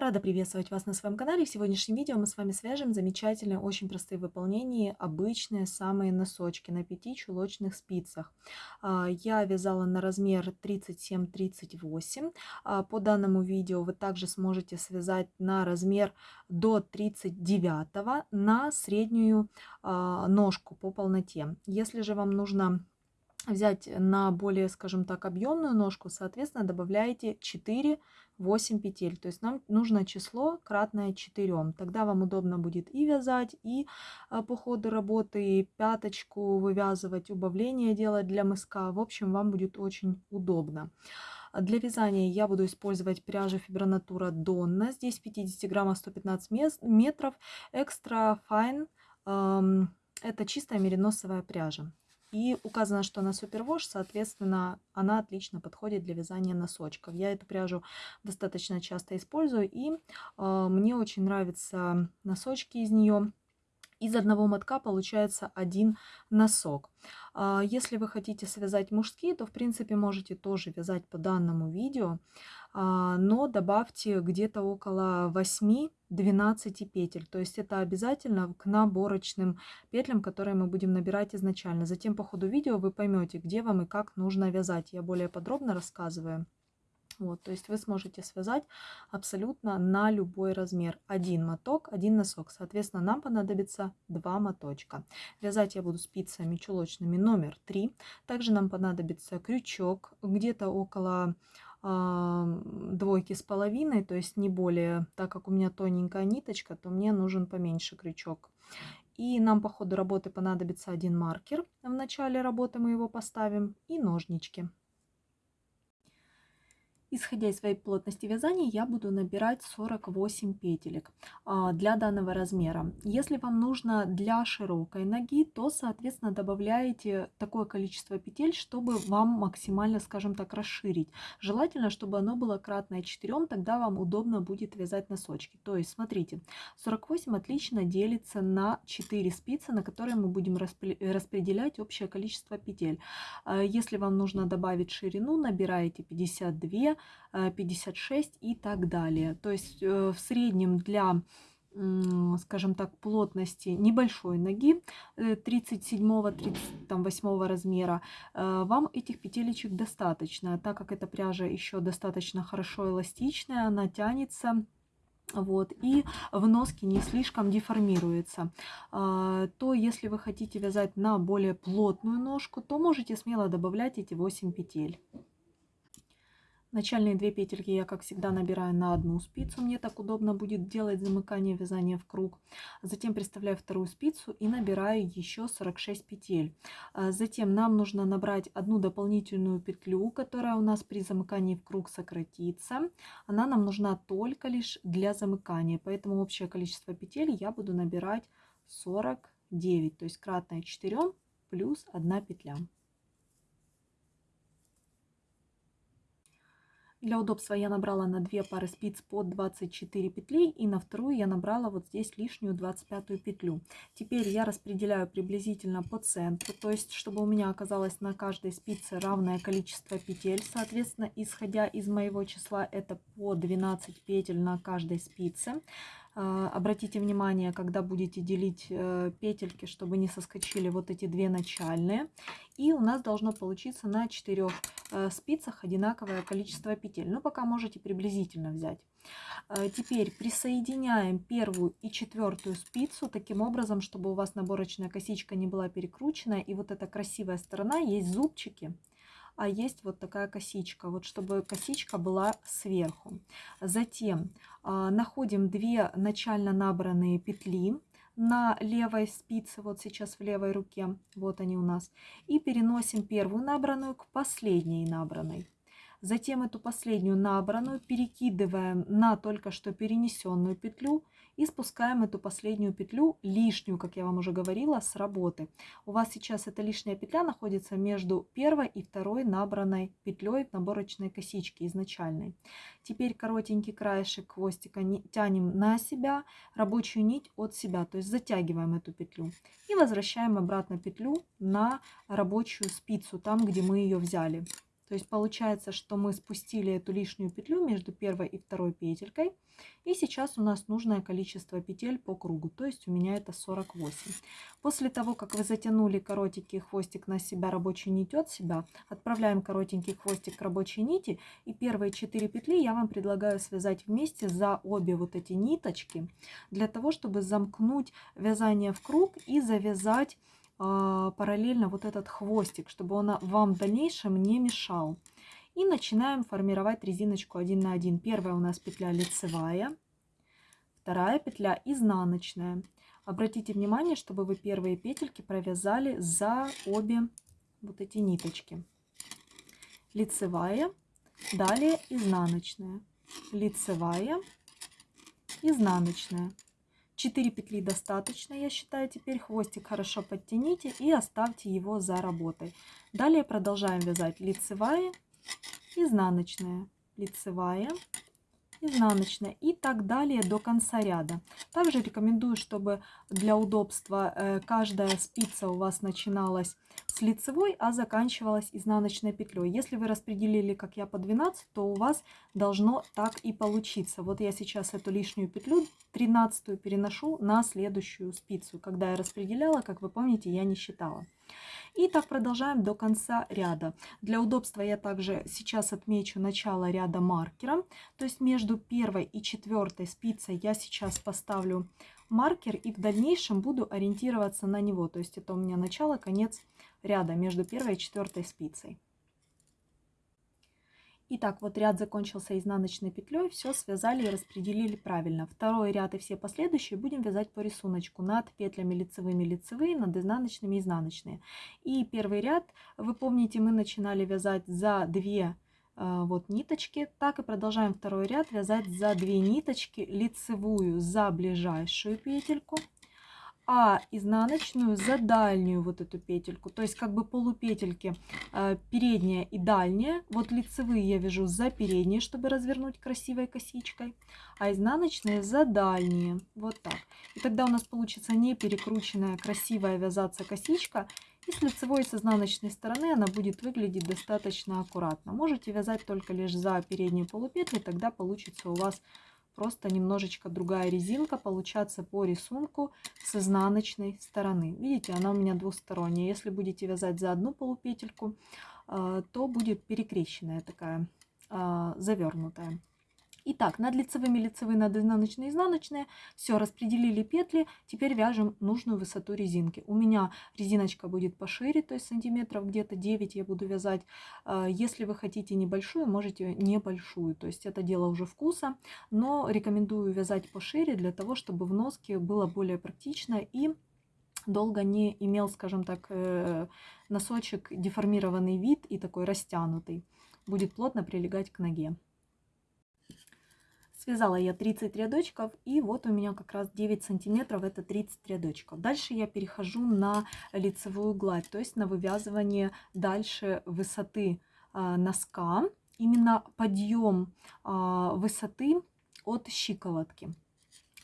Рада приветствовать вас на своем канале. В сегодняшнем видео мы с вами свяжем замечательные, очень простые в выполнении обычные самые носочки на 5 чулочных спицах. А, я вязала на размер 37-38. А, по данному видео вы также сможете связать на размер до 39 на среднюю а, ножку по полноте. Если же вам нужно взять на более, скажем так, объемную ножку, соответственно, добавляете 4 8 петель. То есть нам нужно число кратное 4. Тогда вам удобно будет и вязать, и а, по ходу работы, пяточку вывязывать, убавление делать для мыска. В общем, вам будет очень удобно. Для вязания я буду использовать пряжу Фибронатура Донна. Здесь 50 граммов 115 метров. Экстра Fine. Это чистая мериносовая пряжа. И указано, что она супервош, соответственно, она отлично подходит для вязания носочков. Я эту пряжу достаточно часто использую, и э, мне очень нравятся носочки из нее. Из одного мотка получается один носок. А, если вы хотите связать мужские, то в принципе можете тоже вязать по данному видео, а, но добавьте где-то около 8-12 петель. То есть это обязательно к наборочным петлям, которые мы будем набирать изначально. Затем по ходу видео вы поймете, где вам и как нужно вязать. Я более подробно рассказываю. Вот, то есть вы сможете связать абсолютно на любой размер. Один моток, один носок. Соответственно, нам понадобится два моточка. Вязать я буду спицами чулочными номер 3. Также нам понадобится крючок где-то около э, двойки с половиной, то есть не более, так как у меня тоненькая ниточка, то мне нужен поменьше крючок. И нам по ходу работы понадобится один маркер. В начале работы мы его поставим и ножнички. Исходя из своей плотности вязания, я буду набирать 48 петелек а, для данного размера. Если вам нужно для широкой ноги, то, соответственно, добавляете такое количество петель, чтобы вам максимально, скажем так, расширить. Желательно, чтобы оно было кратное 4, тогда вам удобно будет вязать носочки. То есть, смотрите, 48 отлично делится на 4 спицы, на которые мы будем распределять общее количество петель. А, если вам нужно добавить ширину, набираете 52 56 и так далее. То есть э, в среднем для скажем так, плотности небольшой ноги 37-38 э, размера, э, вам этих петелечек достаточно, так как эта пряжа еще достаточно хорошо эластичная, она тянется, вот, и в носке не слишком деформируется, то если вы хотите вязать на более плотную ножку, то можете смело добавлять эти 8 петель. Начальные две петельки я, как всегда, набираю на одну спицу. Мне так удобно будет делать замыкание вязания в круг. Затем приставляю вторую спицу и набираю еще 46 петель. А затем нам нужно набрать одну дополнительную петлю, которая у нас при замыкании в круг сократится. Она нам нужна только лишь для замыкания, поэтому общее количество петель я буду набирать 49, то есть кратное 4 плюс 1 петля. Для удобства я набрала на две пары спиц по 24 петли и на вторую я набрала вот здесь лишнюю 25 петлю. Теперь я распределяю приблизительно по центру, то есть чтобы у меня оказалось на каждой спице равное количество петель. Соответственно, исходя из моего числа это по 12 петель на каждой спице. А, обратите внимание, когда будете делить э, петельки, чтобы не соскочили вот эти две начальные. И у нас должно получиться на четырех э, спицах одинаковое количество петель. Но пока можете приблизительно взять. Э, теперь присоединяем первую и четвертую спицу таким образом, чтобы у вас наборочная косичка не была перекручена. И вот эта красивая сторона есть зубчики а есть вот такая косичка, вот чтобы косичка была сверху. Затем э, находим две начально набранные петли на левой спице, вот сейчас в левой руке, вот они у нас, и переносим первую набранную к последней набранной. Затем эту последнюю набранную перекидываем на только что перенесенную петлю и спускаем эту последнюю петлю, лишнюю, как я вам уже говорила, с работы. У вас сейчас эта лишняя петля находится между первой и второй набранной петлей наборочной косичке изначальной. Теперь коротенький краешек хвостика тянем на себя, рабочую нить от себя, то есть затягиваем эту петлю. И возвращаем обратно петлю на рабочую спицу, там, где мы ее взяли. То есть получается, что мы спустили эту лишнюю петлю между первой и второй петелькой. И сейчас у нас нужное количество петель по кругу, то есть у меня это 48. После того, как вы затянули коротенький хвостик на себя, рабочий нить от себя, отправляем коротенький хвостик к рабочей нити. И первые 4 петли я вам предлагаю связать вместе за обе вот эти ниточки, для того, чтобы замкнуть вязание в круг и завязать параллельно вот этот хвостик, чтобы он вам в дальнейшем не мешал. И начинаем формировать резиночку 1 на 1. Первая у нас петля лицевая, вторая петля изнаночная. Обратите внимание, чтобы вы первые петельки провязали за обе вот эти ниточки. Лицевая, далее изнаночная, лицевая, изнаночная. 4 петли достаточно, я считаю. Теперь хвостик хорошо подтяните и оставьте его за работой. Далее продолжаем вязать лицевая, изнаночная, лицевая, изнаночная и так далее до конца ряда. Также рекомендую, чтобы для удобства э, каждая спица у вас начиналась с лицевой, а заканчивалась изнаночной петлей. Если вы распределили, как я, по 12, то у вас должно так и получиться. Вот я сейчас эту лишнюю петлю, 13 переношу на следующую спицу. Когда я распределяла, как вы помните, я не считала. И так продолжаем до конца ряда. Для удобства я также сейчас отмечу начало ряда маркером. То есть между первой и четвертой спицей я сейчас поставлю маркер и в дальнейшем буду ориентироваться на него. То есть это у меня начало, конец ряда между первой и четвертой спицей. Итак, вот ряд закончился изнаночной петлей, все связали и распределили правильно. Второй ряд и все последующие будем вязать по рисунку над петлями лицевыми лицевые, над изнаночными изнаночные. И первый ряд, вы помните, мы начинали вязать за две э, вот ниточки, так и продолжаем второй ряд вязать за две ниточки лицевую за ближайшую петельку а изнаночную за дальнюю вот эту петельку. То есть как бы полупетельки э, передняя и дальняя. Вот лицевые я вяжу за передние, чтобы развернуть красивой косичкой, а изнаночные за дальние. Вот так. И тогда у нас получится не перекрученная красивая вязаться косичка. И с лицевой и с изнаночной стороны она будет выглядеть достаточно аккуратно. Можете вязать только лишь за передние полупетли, тогда получится у вас просто немножечко другая резинка получаться по рисунку с изнаночной стороны. Видите, она у меня двусторонняя. Если будете вязать за одну полупетельку, а, то будет перекрещенная такая, а, завернутая. Итак, над лицевыми лицевые, над изнаночной изнаночные. Все, распределили петли. Теперь вяжем нужную высоту резинки. У меня резиночка будет пошире, то есть сантиметров где-то 9 я буду вязать. А, если вы хотите небольшую, можете небольшую. То есть это дело уже вкуса. Но рекомендую вязать пошире для того, чтобы в носке было более практично и долго не имел, скажем так, э, носочек деформированный вид и такой растянутый. Будет плотно прилегать к ноге. Связала я 30 рядочков, и вот у меня как раз 9 сантиметров, это 30 рядочков. Дальше я перехожу на лицевую гладь, то есть на вывязывание дальше высоты э, носка, именно подъем э, высоты от щиколотки.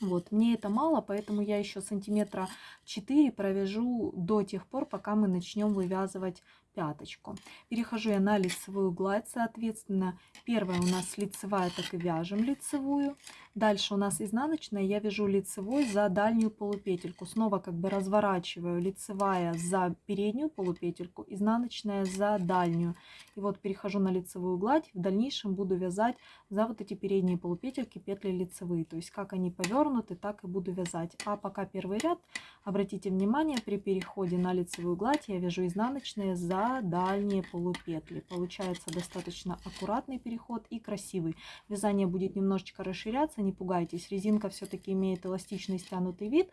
Вот, мне это мало, поэтому я еще сантиметра 4 провяжу до тех пор, пока мы начнем вывязывать пяточку. Перехожу я на лицевую гладь, соответственно, первая у нас лицевая, так и вяжем лицевую. Дальше у нас изнаночная, я вяжу лицевой за дальнюю полупетельку. Снова как бы разворачиваю лицевая за переднюю полупетельку, изнаночная за дальнюю. И вот перехожу на лицевую гладь, в дальнейшем буду вязать за вот эти передние полупетельки петли лицевые. То есть как они повернуты, так и буду вязать. А пока первый ряд, обратите внимание, при переходе на лицевую гладь я вяжу изнаночные за дальние полупетли. Получается достаточно аккуратный переход и красивый. Вязание будет немножечко расширяться, не пугайтесь. Резинка все-таки имеет эластичный стянутый вид,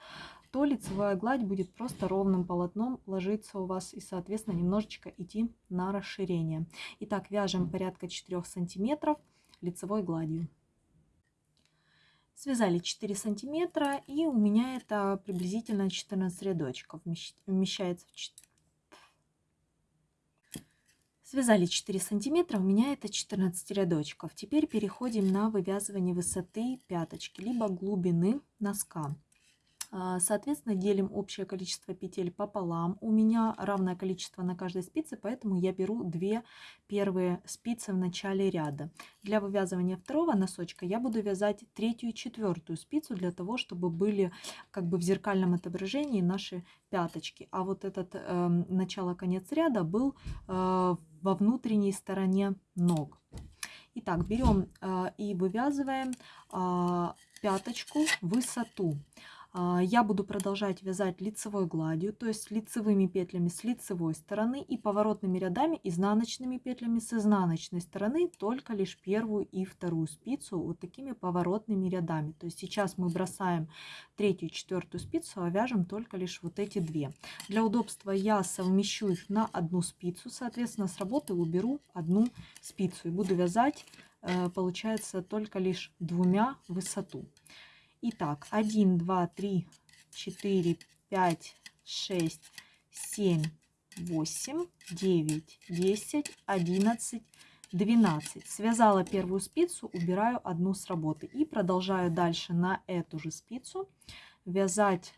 то лицевая гладь будет просто ровным полотном ложиться у вас и, соответственно, немножечко идти на расширение. Итак, вяжем порядка 4 сантиметров лицевой гладью. Связали 4 сантиметра и у меня это приблизительно 14 рядочков вмещается Связали 4 сантиметра, у меня это 14 рядочков. Теперь переходим на вывязывание высоты пяточки, либо глубины носка. А, соответственно, делим общее количество петель пополам. У меня равное количество на каждой спице, поэтому я беру две первые спицы в начале ряда. Для вывязывания второго носочка я буду вязать третью и четвертую спицу для того, чтобы были как бы в зеркальном отображении наши пяточки. А вот этот э, начало-конец ряда был э, во внутренней стороне ног. Итак, берем э, и вывязываем э, пяточку высоту. А, я буду продолжать вязать лицевой гладью, то есть лицевыми петлями с лицевой стороны и поворотными рядами изнаночными петлями с изнаночной стороны, только лишь первую и вторую спицу вот такими поворотными рядами. То есть сейчас мы бросаем третью и четвертую спицу, а вяжем только лишь вот эти две. Для удобства я совмещу их на одну спицу, соответственно с работы уберу одну спицу и буду вязать, э, получается, только лишь двумя высоту. Итак, 1, 2, 3, 4, 5, 6, 7, 8, 9, 10, 11, 12. Связала первую спицу, убираю одну с работы. И продолжаю дальше на эту же спицу вязать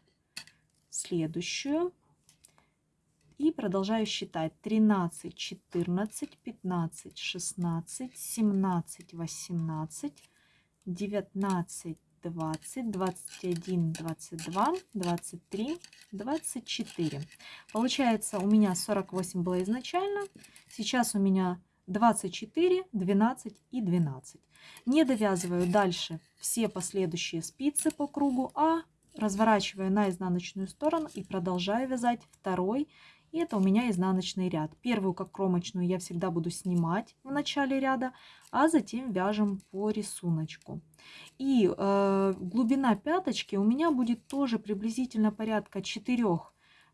следующую. И продолжаю считать 13, 14, 15, 16, 17, 18, 19, 20, 21, 22, 23, 24. Получается, у меня 48 было изначально. Сейчас у меня 24, 12 и 12. Не довязываю дальше все последующие спицы по кругу, а разворачиваю на изнаночную сторону и продолжаю вязать второй и это у меня изнаночный ряд. Первую, как кромочную, я всегда буду снимать в начале ряда, а затем вяжем по рисунку. И э, глубина пяточки у меня будет тоже приблизительно порядка 4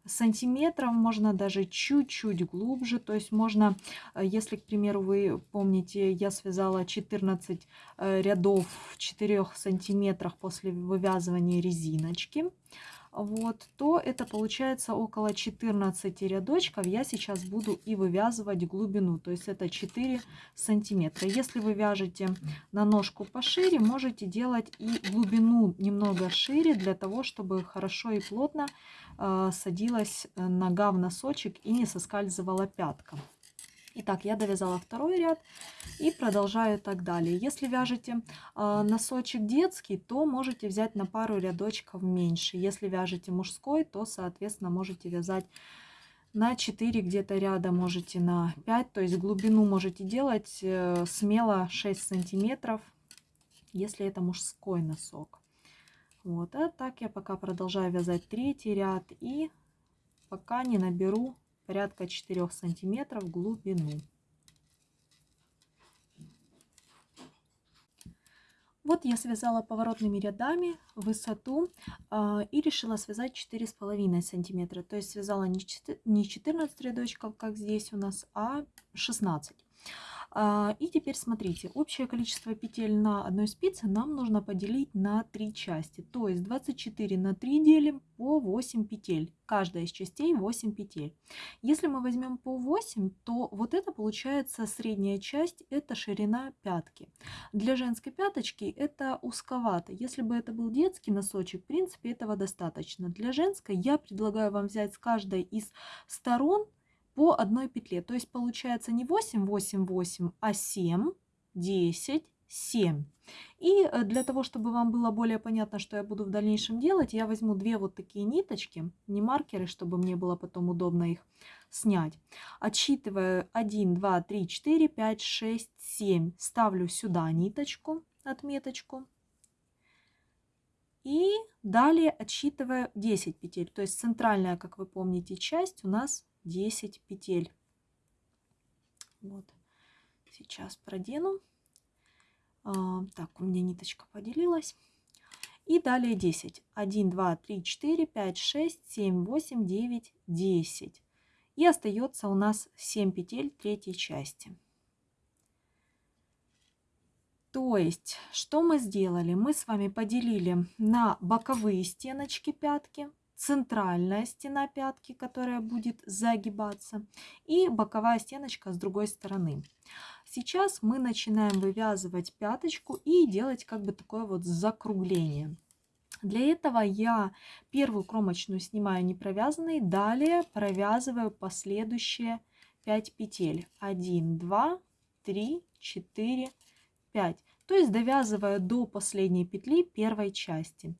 сантиметров, можно даже чуть-чуть глубже, то есть можно, э, если, к примеру, вы помните, я связала 14 э, рядов в 4 сантиметрах после вывязывания резиночки, вот, то это получается около 14 рядочков. Я сейчас буду и вывязывать глубину, то есть это 4 сантиметра. Если вы вяжете на ножку пошире, можете делать и глубину немного шире, для того, чтобы хорошо и плотно э, садилась э, нога в носочек и не соскальзывала пятка. Итак, я довязала второй ряд и продолжаю так далее. Если вяжете э, носочек детский, то можете взять на пару рядочков меньше. Если вяжете мужской, то, соответственно, можете вязать на 4 где-то ряда, можете на 5. То есть глубину можете делать э, смело 6 сантиметров, если это мужской носок. Вот, а так я пока продолжаю вязать третий ряд и пока не наберу порядка 4 сантиметров глубину. Вот я связала поворотными рядами высоту э, и решила связать 4,5 сантиметра. То есть связала не 14 рядочков, как здесь у нас, а 16. А, и теперь смотрите, общее количество петель на одной спице нам нужно поделить на три части. То есть 24 на 3 делим по 8 петель. Каждая из частей 8 петель. Если мы возьмем по 8, то вот это получается средняя часть, это ширина пятки. Для женской пяточки это узковато. Если бы это был детский носочек, в принципе этого достаточно. Для женской я предлагаю вам взять с каждой из сторон по одной петле. То есть получается не 8, 8, 8, а 7, 10, 7. И э, для того, чтобы вам было более понятно, что я буду в дальнейшем делать, я возьму две вот такие ниточки, не маркеры, чтобы мне было потом удобно их снять. Отсчитываю 1, 2, 3, 4, 5, 6, 7. Ставлю сюда ниточку, отметочку. И далее отсчитываю 10 петель. То есть центральная, как вы помните, часть у нас 10 петель. Вот. Сейчас продену. А, так, у меня ниточка поделилась. И далее 10. 1, 2, 3, 4, 5, 6, 7, 8, 9, 10. И остается у нас 7 петель третьей части. То есть, что мы сделали? Мы с вами поделили на боковые стеночки пятки центральная стена пятки, которая будет загибаться, и боковая стеночка с другой стороны. Сейчас мы начинаем вывязывать пяточку и делать как бы такое вот закругление. Для этого я первую кромочную снимаю не провязанной, далее провязываю последующие 5 петель. 1, 2, 3, 4, 5. То есть довязываю до последней петли первой части.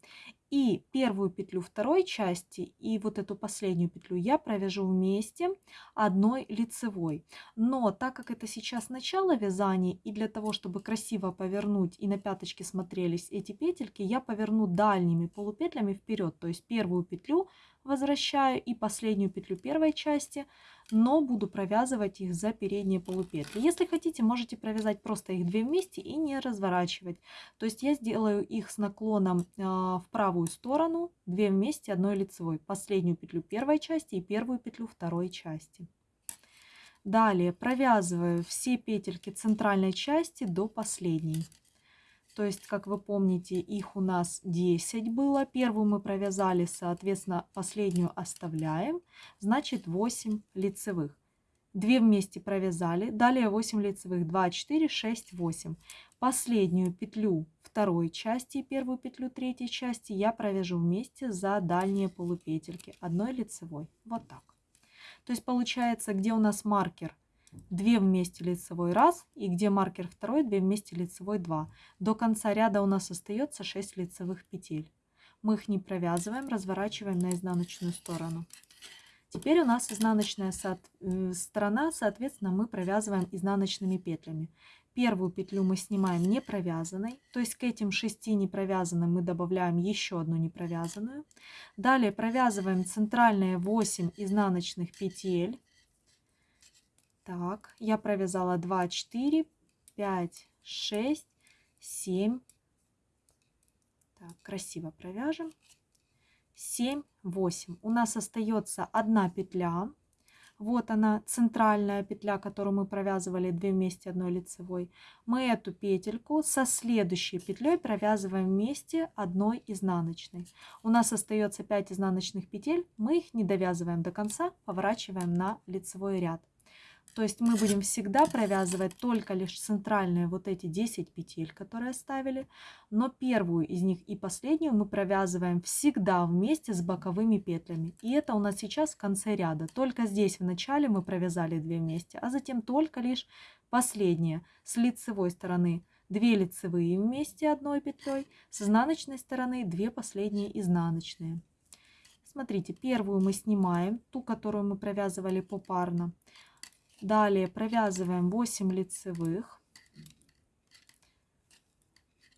И первую петлю второй части и вот эту последнюю петлю я провяжу вместе одной лицевой. Но так как это сейчас начало вязания и для того, чтобы красиво повернуть и на пяточке смотрелись эти петельки, я поверну дальними полупетлями вперед. То есть первую петлю возвращаю и последнюю петлю первой части, но буду провязывать их за передние полупетли. Если хотите, можете провязать просто их две вместе и не разворачивать. То есть я сделаю их с наклоном э, в правую сторону, две вместе одной лицевой. Последнюю петлю первой части и первую петлю второй части. Далее провязываю все петельки центральной части до последней. То есть, как вы помните, их у нас 10 было. Первую мы провязали, соответственно, последнюю оставляем. Значит, 8 лицевых. 2 вместе провязали. Далее 8 лицевых. 2, 4, 6, 8. Последнюю петлю второй части и первую петлю третьей части я провяжу вместе за дальние полупетельки одной лицевой. Вот так. То есть получается, где у нас маркер 2 вместе лицевой 1 и где маркер второй 2 вместе лицевой 2. До конца ряда у нас остается 6 лицевых петель. Мы их не провязываем, разворачиваем на изнаночную сторону. Теперь у нас изнаночная э, сторона, соответственно, мы провязываем изнаночными петлями. Первую петлю мы снимаем не провязанной, то есть к этим 6 непровязанным мы добавляем еще одну непровязанную. Далее провязываем центральные 8 изнаночных петель так, я провязала 2, 4, 5, 6, 7. Так, красиво провяжем. 7, 8. У нас остается одна петля. Вот она, центральная петля, которую мы провязывали 2 вместе одной лицевой. Мы эту петельку со следующей петлей провязываем вместе одной изнаночной. У нас остается 5 изнаночных петель. Мы их не довязываем до конца, поворачиваем на лицевой ряд. То есть мы будем всегда провязывать только лишь центральные вот эти 10 петель, которые оставили. Но первую из них и последнюю мы провязываем всегда вместе с боковыми петлями. И это у нас сейчас в конце ряда. Только здесь в начале мы провязали 2 вместе, а затем только лишь последние с лицевой стороны 2 лицевые вместе одной петлей, с изнаночной стороны 2 последние изнаночные. Смотрите, первую мы снимаем, ту, которую мы провязывали попарно. Далее провязываем 8 лицевых.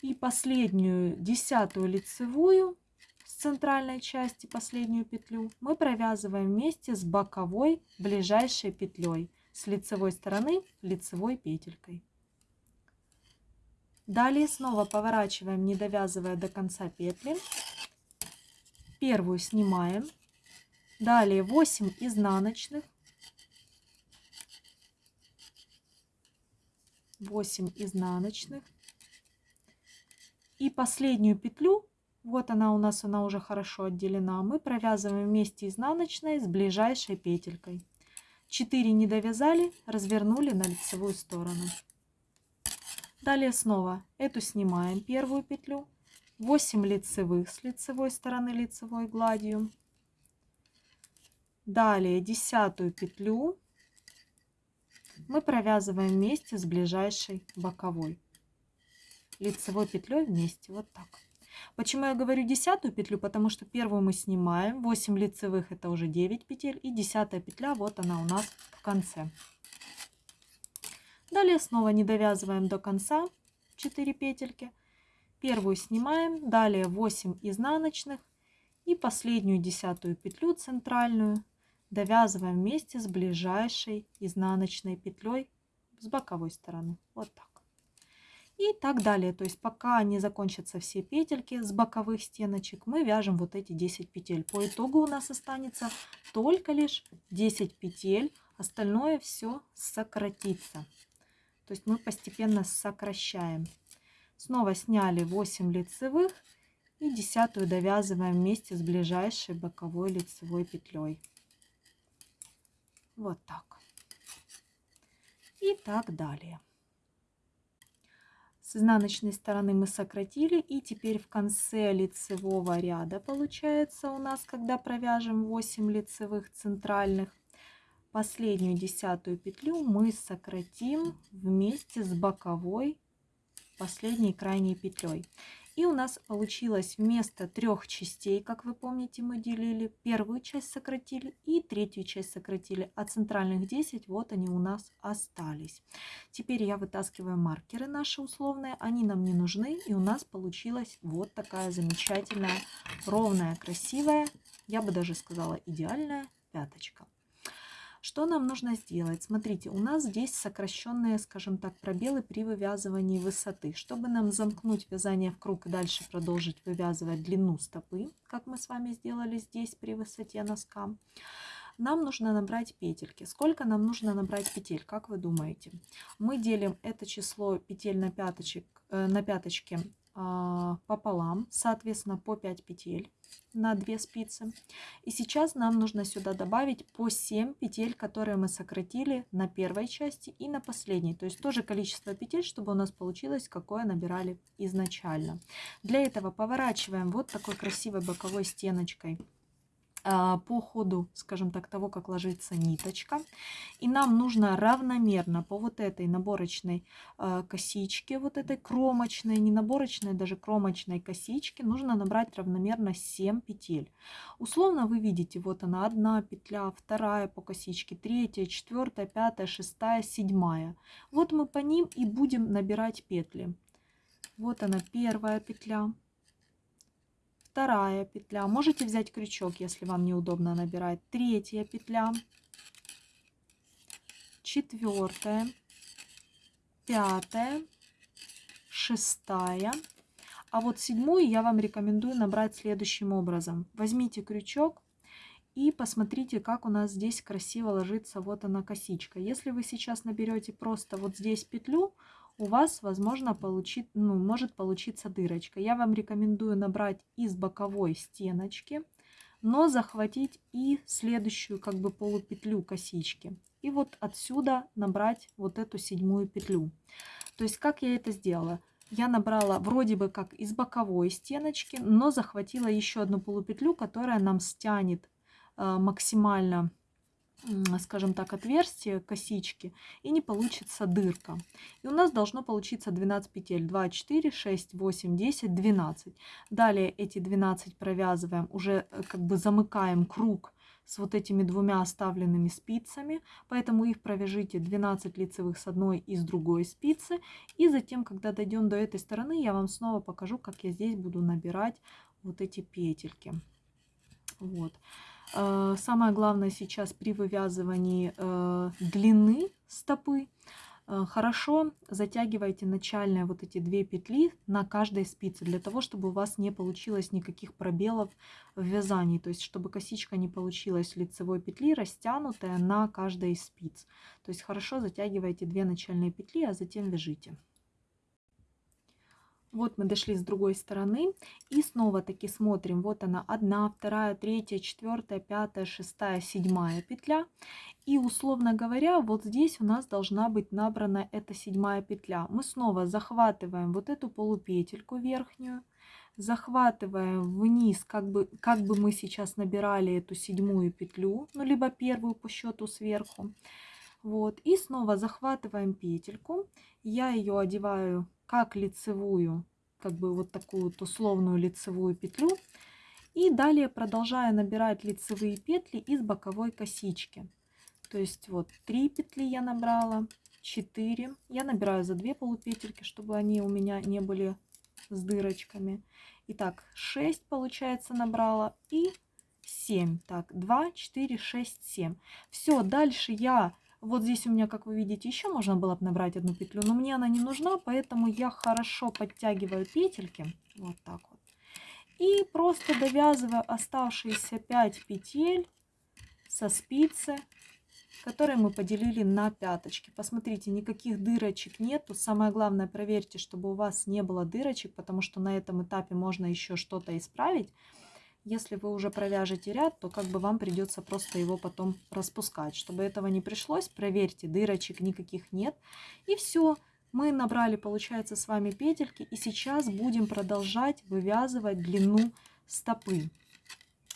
И последнюю десятую лицевую с центральной части, последнюю петлю, мы провязываем вместе с боковой ближайшей петлей с лицевой стороны лицевой петелькой. Далее снова поворачиваем, не довязывая до конца петли. Первую снимаем. Далее 8 изнаночных 8 изнаночных. И последнюю петлю, вот она у нас, она уже хорошо отделена, мы провязываем вместе изнаночной с ближайшей петелькой. 4 не довязали, развернули на лицевую сторону. Далее снова эту снимаем, первую петлю. 8 лицевых с лицевой стороны лицевой гладью. Далее десятую петлю мы провязываем вместе с ближайшей боковой. Лицевой петлей вместе вот так. Почему я говорю десятую петлю? Потому что первую мы снимаем 8 лицевых это уже 9 петель и десятая петля вот она у нас в конце. Далее снова не довязываем до конца 4 петельки. Первую снимаем далее 8 изнаночных и последнюю десятую петлю центральную довязываем вместе с ближайшей изнаночной петлей с боковой стороны. Вот так. И так далее. То есть пока не закончатся все петельки с боковых стеночек, мы вяжем вот эти 10 петель. По итогу у нас останется только лишь 10 петель. Остальное все сократится. То есть мы постепенно сокращаем. Снова сняли 8 лицевых и десятую довязываем вместе с ближайшей боковой лицевой петлей. Вот так. И так далее. С изнаночной стороны мы сократили. И теперь в конце лицевого ряда получается у нас, когда провяжем 8 лицевых центральных, последнюю десятую петлю мы сократим вместе с боковой последней крайней петлей. И у нас получилось вместо трех частей, как вы помните, мы делили, первую часть сократили и третью часть сократили, а центральных 10 вот они у нас остались. Теперь я вытаскиваю маркеры наши условные, они нам не нужны, и у нас получилась вот такая замечательная, ровная, красивая, я бы даже сказала идеальная пяточка. Что нам нужно сделать? Смотрите, у нас здесь сокращенные, скажем так, пробелы при вывязывании высоты. Чтобы нам замкнуть вязание в круг и дальше продолжить вывязывать длину стопы, как мы с вами сделали здесь при высоте носка, нам нужно набрать петельки. Сколько нам нужно набрать петель, как вы думаете? Мы делим это число петель на, пяточек, э, на пяточке а, пополам, соответственно, по 5 петель на 2 спицы. И сейчас нам нужно сюда добавить по 7 петель, которые мы сократили на первой части и на последней. То есть тоже количество петель, чтобы у нас получилось, какое набирали изначально. Для этого поворачиваем вот такой красивой боковой стеночкой по ходу, скажем так, того, как ложится ниточка. И нам нужно равномерно по вот этой наборочной а, косичке, вот этой кромочной, не наборочной, даже кромочной косичке, нужно набрать равномерно 7 петель. Условно вы видите, вот она одна петля, вторая по косичке, третья, четвертая, пятая, шестая, седьмая. Вот мы по ним и будем набирать петли. Вот она первая петля вторая петля. Можете взять крючок, если вам неудобно набирать. Третья петля, четвертая, пятая, шестая. А вот седьмую я вам рекомендую набрать следующим образом. Возьмите крючок и посмотрите, как у нас здесь красиво ложится вот она косичка. Если вы сейчас наберете просто вот здесь петлю, у вас, возможно, получит, ну, может получиться дырочка. Я вам рекомендую набрать из боковой стеночки, но захватить и следующую как бы полупетлю косички. И вот отсюда набрать вот эту седьмую петлю. То есть как я это сделала? Я набрала вроде бы как из боковой стеночки, но захватила еще одну полупетлю, которая нам стянет э, максимально скажем так, отверстие косички и не получится дырка. И у нас должно получиться 12 петель. 2, 4, 6, 8, 10, 12. Далее эти 12 провязываем, уже э, как бы замыкаем круг с вот этими двумя оставленными спицами, поэтому их провяжите 12 лицевых с одной и с другой спицы. И затем, когда дойдем до этой стороны, я вам снова покажу, как я здесь буду набирать вот эти петельки. Вот. Э, самое главное сейчас при вывязывании э, длины стопы э, хорошо затягивайте начальные вот эти две петли на каждой спице, для того, чтобы у вас не получилось никаких пробелов в вязании, то есть чтобы косичка не получилась лицевой петли растянутая на каждой из спиц. То есть хорошо затягивайте две начальные петли, а затем вяжите. Вот мы дошли с другой стороны и снова таки смотрим. Вот она одна, вторая, третья, четвертая, пятая, шестая, седьмая петля. И условно говоря, вот здесь у нас должна быть набрана эта седьмая петля. Мы снова захватываем вот эту полупетельку верхнюю, захватываем вниз, как бы, как бы мы сейчас набирали эту седьмую петлю, ну либо первую по счету сверху. Вот, и снова захватываем петельку. Я ее одеваю как лицевую, как бы вот такую вот условную лицевую петлю. И далее продолжаю набирать лицевые петли из боковой косички. То есть вот 3 петли я набрала, 4. Я набираю за 2 полупетельки, чтобы они у меня не были с дырочками. Итак, 6 получается набрала и 7. Так, 2, 4, 6, 7. Все, дальше я вот здесь у меня, как вы видите, еще можно было бы набрать одну петлю, но мне она не нужна, поэтому я хорошо подтягиваю петельки, вот так вот. И просто довязываю оставшиеся 5 петель со спицы, которые мы поделили на пяточки. Посмотрите, никаких дырочек нету. Самое главное, проверьте, чтобы у вас не было дырочек, потому что на этом этапе можно еще что-то исправить. Если вы уже провяжете ряд, то как бы вам придется просто его потом распускать. Чтобы этого не пришлось, проверьте, дырочек никаких нет. И все, Мы набрали, получается, с вами петельки. И сейчас будем продолжать вывязывать длину стопы.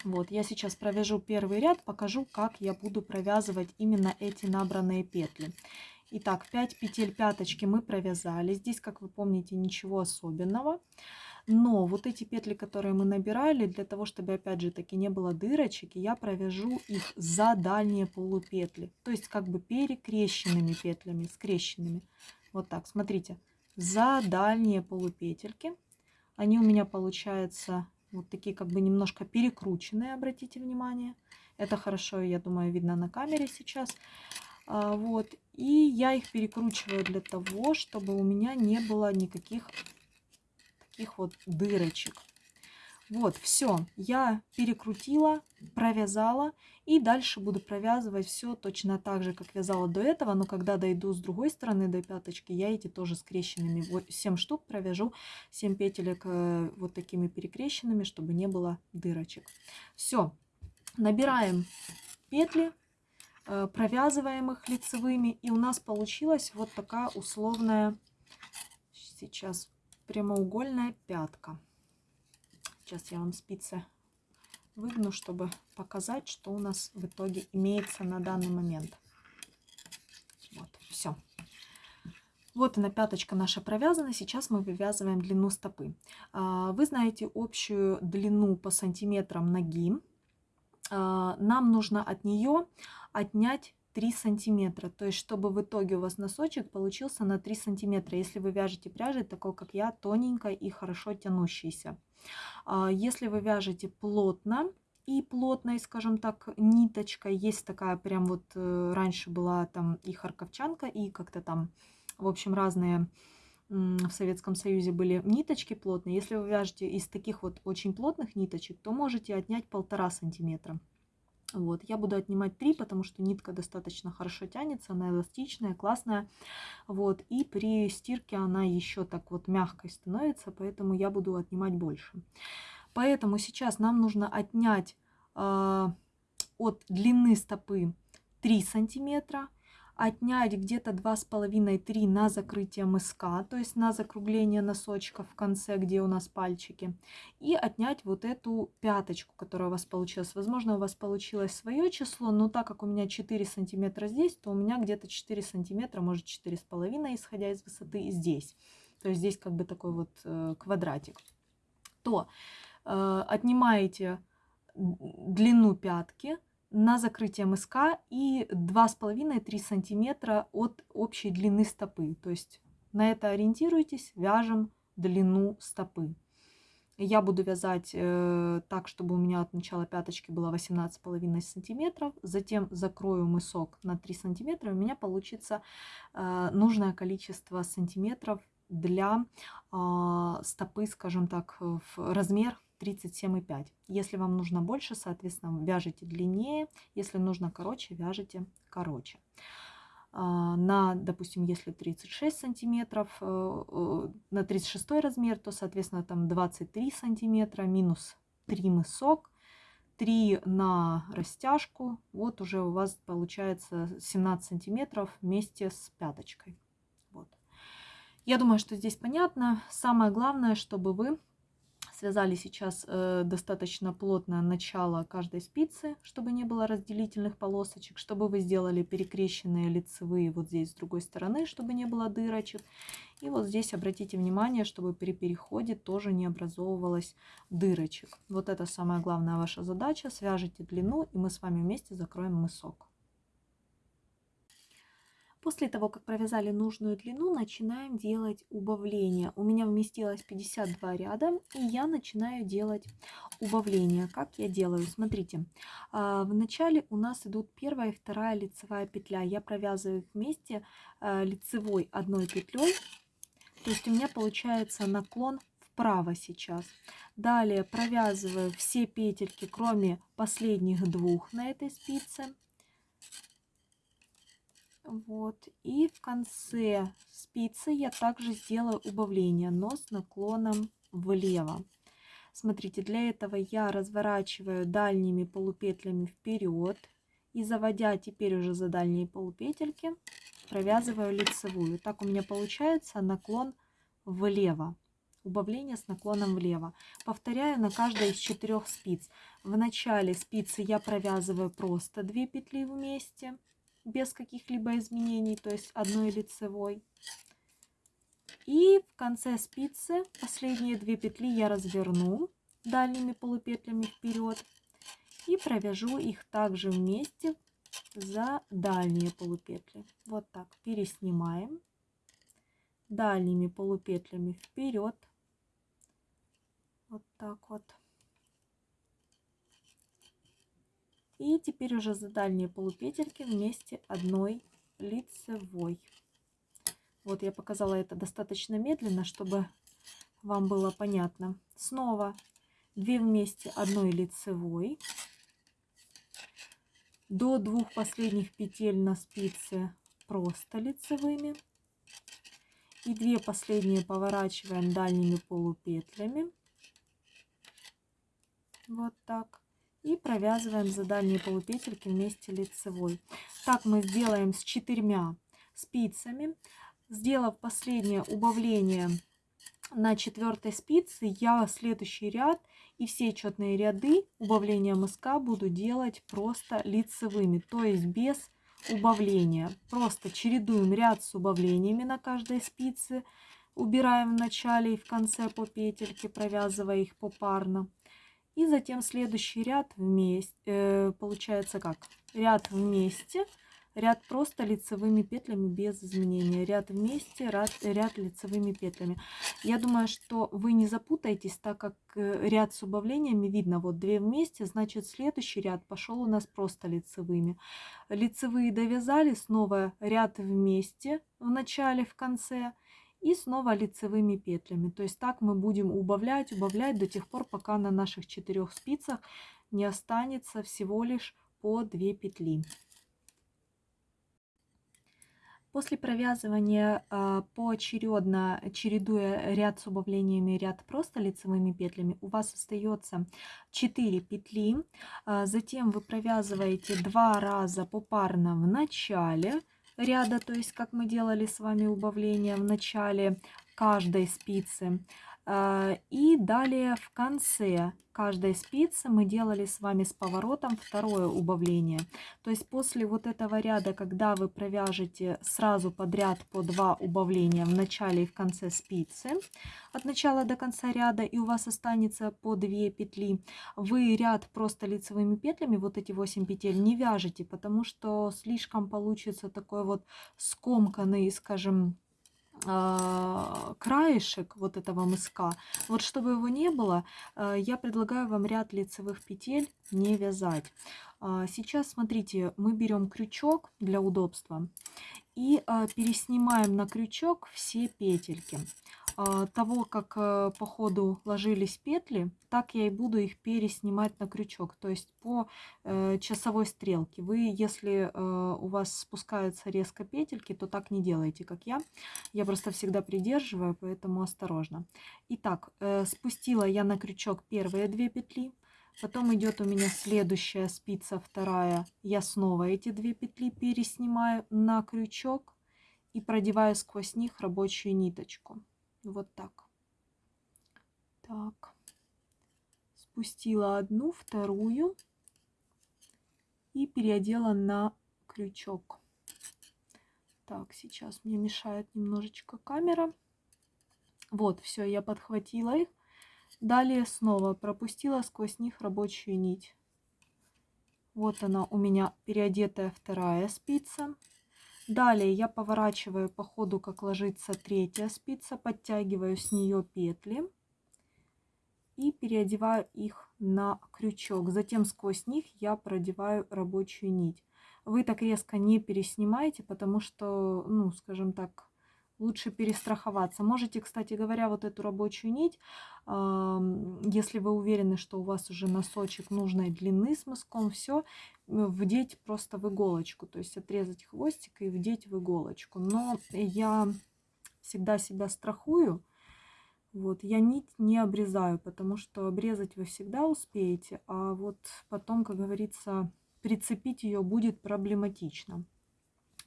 Вот, я сейчас провяжу первый ряд, покажу, как я буду провязывать именно эти набранные петли. Итак, 5 петель пяточки мы провязали. Здесь, как вы помните, ничего особенного. Но вот эти петли, которые мы набирали, для того, чтобы, опять же, таки не было дырочек, я провяжу их за дальние полупетли. То есть, как бы перекрещенными петлями, скрещенными. Вот так, смотрите. За дальние полупетельки. Они у меня получаются вот такие как бы немножко перекрученные, обратите внимание. Это хорошо, я думаю, видно на камере сейчас. А, вот. И я их перекручиваю для того, чтобы у меня не было никаких таких вот дырочек. Вот, все, я перекрутила, провязала и дальше буду провязывать все точно так же, как вязала до этого, но когда дойду с другой стороны до пяточки, я эти тоже скрещенными, 7 штук провяжу, 7 петелек э, вот такими перекрещенными, чтобы не было дырочек. Все, набираем петли, э, провязываем их лицевыми, и у нас получилась вот такая условная, сейчас прямоугольная пятка. Сейчас я вам спицы выгну, чтобы показать, что у нас в итоге имеется на данный момент. Вот, все. Вот она пяточка наша провязана. Сейчас мы вывязываем длину стопы. А, вы знаете общую длину по сантиметрам ноги. А, нам нужно от нее отнять 3 сантиметра. То есть, чтобы в итоге у вас носочек получился на 3 сантиметра. Если вы вяжете пряжей, такой как я, тоненькой и хорошо тянущейся. А, если вы вяжете плотно и плотной, скажем так, ниточкой, есть такая прям вот, э, раньше была там и харковчанка, и как-то там, в общем, разные в Советском Союзе были ниточки плотные. Если вы вяжете из таких вот очень плотных ниточек, то можете отнять полтора сантиметра. Вот, я буду отнимать 3, потому что нитка достаточно хорошо тянется, она эластичная, классная. Вот, и при стирке она еще так вот мягкой становится, поэтому я буду отнимать больше. Поэтому сейчас нам нужно отнять э, от длины стопы 3 сантиметра отнять где-то 2,5-3 на закрытие мыска, то есть на закругление носочка в конце, где у нас пальчики, и отнять вот эту пяточку, которая у вас получилась. Возможно, у вас получилось свое число, но так как у меня 4 сантиметра здесь, то у меня где-то 4 сантиметра, может 4,5, исходя из высоты, здесь. То есть здесь как бы такой вот э, квадратик. То э, отнимаете длину пятки, на закрытие мыска и 2,5-3 сантиметра от общей длины стопы. То есть на это ориентируйтесь, вяжем длину стопы. Я буду вязать э, так, чтобы у меня от начала пяточки было 18,5 сантиметров. Затем закрою мысок на 3 сантиметра. У меня получится э, нужное количество сантиметров для э, стопы, скажем так, в размер 37,5. Если вам нужно больше, соответственно, вяжите длиннее. Если нужно короче, вяжите короче. А, на, допустим, если 36 сантиметров, э, э, на 36 размер, то, соответственно, там 23 сантиметра минус 3 мысок, 3 на растяжку. Вот уже у вас получается 17 сантиметров вместе с пяточкой. Вот. Я думаю, что здесь понятно. Самое главное, чтобы вы связали сейчас э, достаточно плотно начало каждой спицы, чтобы не было разделительных полосочек, чтобы вы сделали перекрещенные лицевые вот здесь с другой стороны, чтобы не было дырочек. И вот здесь обратите внимание, чтобы при переходе тоже не образовывалось дырочек. Вот это самая главная ваша задача. Свяжите длину, и мы с вами вместе закроем мысок. После того, как провязали нужную длину, начинаем делать убавление. У меня вместилось 52 ряда, и я начинаю делать убавление. Как я делаю? Смотрите, а, в начале у нас идут первая и вторая лицевая петля. Я провязываю вместе а, лицевой одной петлей, то есть у меня получается наклон вправо сейчас. Далее провязываю все петельки, кроме последних двух на этой спице. Вот. И в конце спицы я также сделаю убавление, но с наклоном влево. Смотрите, для этого я разворачиваю дальними полупетлями вперед и заводя теперь уже за дальние полупетельки, провязываю лицевую. Так у меня получается наклон влево. Убавление с наклоном влево. Повторяю на каждой из четырех спиц. В начале спицы я провязываю просто 2 петли вместе, без каких-либо изменений, то есть одной лицевой. И в конце спицы последние две петли я разверну дальними полупетлями вперед и провяжу их также вместе за дальние полупетли. Вот так переснимаем дальними полупетлями вперед. Вот так вот. И теперь уже за дальние полупетельки вместе одной лицевой. Вот я показала это достаточно медленно, чтобы вам было понятно. Снова 2 вместе одной лицевой. До двух последних петель на спице просто лицевыми. И 2 последние поворачиваем дальними полупетлями. Вот так. И провязываем за дальние полупетельки вместе лицевой. Так мы сделаем с четырьмя спицами. Сделав последнее убавление на четвертой спице, я следующий ряд и все четные ряды убавления мыска буду делать просто лицевыми, то есть без убавления. Просто чередуем ряд с убавлениями на каждой спице, убираем в начале и в конце по петельке, провязывая их попарно. И затем следующий ряд вместе, э, получается как? Ряд вместе, ряд просто лицевыми петлями без изменения. Ряд вместе, ряд, ряд лицевыми петлями. Я думаю, что вы не запутаетесь, так как э, ряд с убавлениями видно. Вот две вместе, значит следующий ряд пошел у нас просто лицевыми. Лицевые довязали, снова ряд вместе в начале, в конце. И снова лицевыми петлями. То есть так мы будем убавлять, убавлять до тех пор, пока на наших четырех спицах не останется всего лишь по 2 петли. После провязывания э, поочередно, чередуя ряд с убавлениями ряд просто лицевыми петлями, у вас остается 4 петли. Э, затем вы провязываете два раза попарно в начале ряда, то есть как мы делали с вами убавление в начале каждой спицы. Э, и далее в конце каждой спицы мы делали с вами с поворотом второе убавление. То есть после вот этого ряда, когда вы провяжете сразу подряд по два убавления в начале и в конце спицы, от начала до конца ряда, и у вас останется по 2 петли, вы ряд просто лицевыми петлями, вот эти 8 петель, не вяжете, потому что слишком получится такой вот скомканный, скажем, а, краешек вот этого мыска. Вот чтобы его не было, а, я предлагаю вам ряд лицевых петель не вязать. А, сейчас, смотрите, мы берем крючок для удобства и переснимаем на крючок все петельки. А, того, как э, по ходу ложились петли, так я и буду их переснимать на крючок, то есть по э, часовой стрелке. Вы, если э, у вас спускаются резко петельки, то так не делайте, как я. Я просто всегда придерживаю, поэтому осторожно. Итак, спустила я на крючок первые две петли. Потом идет у меня следующая спица, вторая. Я снова эти две петли переснимаю на крючок и продеваю сквозь них рабочую ниточку. Вот так. Так. Спустила одну, вторую и переодела на крючок. Так, сейчас мне мешает немножечко камера. Вот, все, я подхватила их. Далее снова пропустила сквозь них рабочую нить. Вот она у меня переодетая вторая спица. Далее я поворачиваю по ходу, как ложится третья спица, подтягиваю с нее петли и переодеваю их на крючок. Затем сквозь них я продеваю рабочую нить. Вы так резко не переснимаете, потому что, ну, скажем так, лучше перестраховаться. Можете, кстати говоря, вот эту рабочую нить, если вы уверены, что у вас уже носочек нужной длины с мыском, все, вдеть просто в иголочку, то есть отрезать хвостик и вдеть в иголочку. Но я всегда себя страхую, вот, я нить не обрезаю, потому что обрезать вы всегда успеете, а вот потом, как говорится, прицепить ее будет проблематично.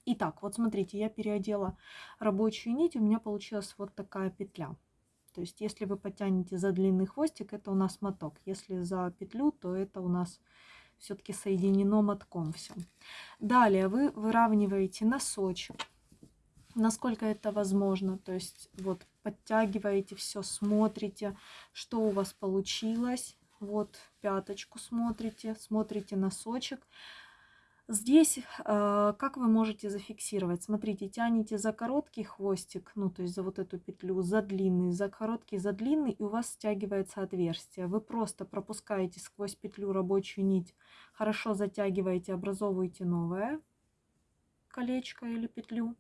Итак, вот смотрите, я переодела рабочую нить, у меня получилась вот такая петля. То есть, если вы потянете за длинный хвостик, это у нас моток. Если за петлю, то это у нас все-таки соединено мотком все. Далее вы выравниваете носочек, насколько это возможно. То есть, вот подтягиваете все, смотрите, что у вас получилось. Вот пяточку смотрите, смотрите носочек. Здесь э, как вы можете зафиксировать? Смотрите, тянете за короткий хвостик, ну то есть за вот эту петлю, за длинный, за короткий, за длинный, и у вас стягивается отверстие. Вы просто пропускаете сквозь петлю рабочую нить, хорошо затягиваете, образовываете новое колечко или петлю.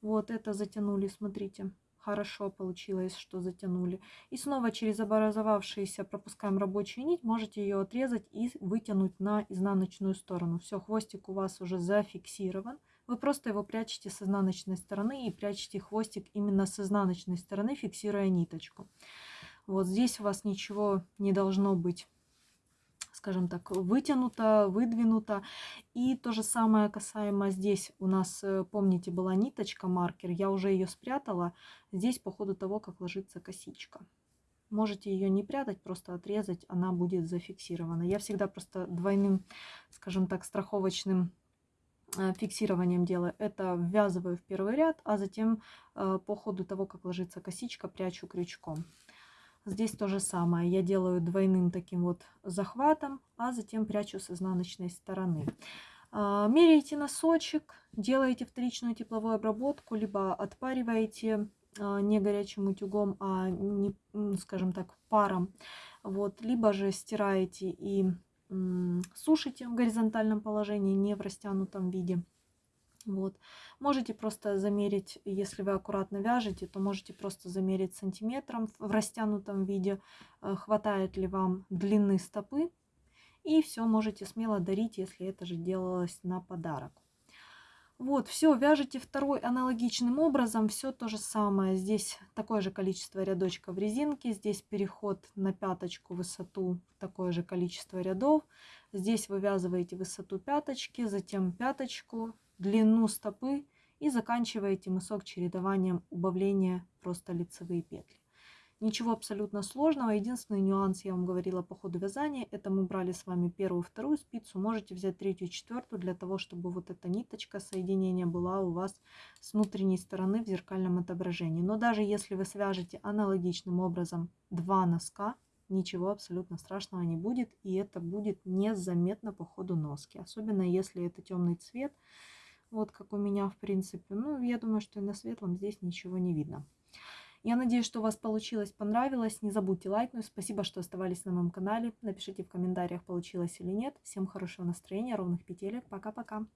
Вот это затянули, смотрите хорошо получилось, что затянули. И снова через образовавшийся пропускаем рабочую нить, можете ее отрезать и вытянуть на изнаночную сторону. Все, хвостик у вас уже зафиксирован. Вы просто его прячете с изнаночной стороны и прячете хвостик именно с изнаночной стороны, фиксируя ниточку. Вот здесь у вас ничего не должно быть скажем так, вытянуто, выдвинуто. И то же самое касаемо здесь у нас, э, помните, была ниточка маркер, я уже ее спрятала. Здесь по ходу того, как ложится косичка. Можете ее не прятать, просто отрезать, она будет зафиксирована. Я всегда просто двойным, скажем так, страховочным э, фиксированием делаю. Это ввязываю в первый ряд, а затем э, по ходу того, как ложится косичка, прячу крючком. Здесь то же самое. Я делаю двойным таким вот захватом, а затем прячу с изнаночной стороны. А, меряете носочек, делаете вторичную тепловую обработку, либо отпариваете а, не горячим утюгом, а, не, скажем так, паром. Вот, либо же стираете и сушите в горизонтальном положении, не в растянутом виде. Вот. Можете просто замерить, если вы аккуратно вяжете, то можете просто замерить сантиметром в растянутом виде, э, хватает ли вам длины стопы. И все можете смело дарить, если это же делалось на подарок. Вот, все, вяжите второй аналогичным образом, все то же самое. Здесь такое же количество рядочков резинки, здесь переход на пяточку высоту, такое же количество рядов. Здесь вывязываете высоту пяточки, затем пяточку, длину стопы и заканчиваете мысок чередованием убавления просто лицевые петли. Ничего абсолютно сложного. Единственный нюанс, я вам говорила по ходу вязания, это мы брали с вами первую, вторую спицу. Можете взять третью, четвертую для того, чтобы вот эта ниточка соединения была у вас с внутренней стороны в зеркальном отображении. Но даже если вы свяжете аналогичным образом два носка, ничего абсолютно страшного не будет. И это будет незаметно по ходу носки. Особенно если это темный цвет. Вот как у меня, в принципе. Ну, я думаю, что и на светлом здесь ничего не видно. Я надеюсь, что у вас получилось, понравилось. Не забудьте лайкнуть. Спасибо, что оставались на моем канале. Напишите в комментариях, получилось или нет. Всем хорошего настроения, ровных петелек. Пока-пока.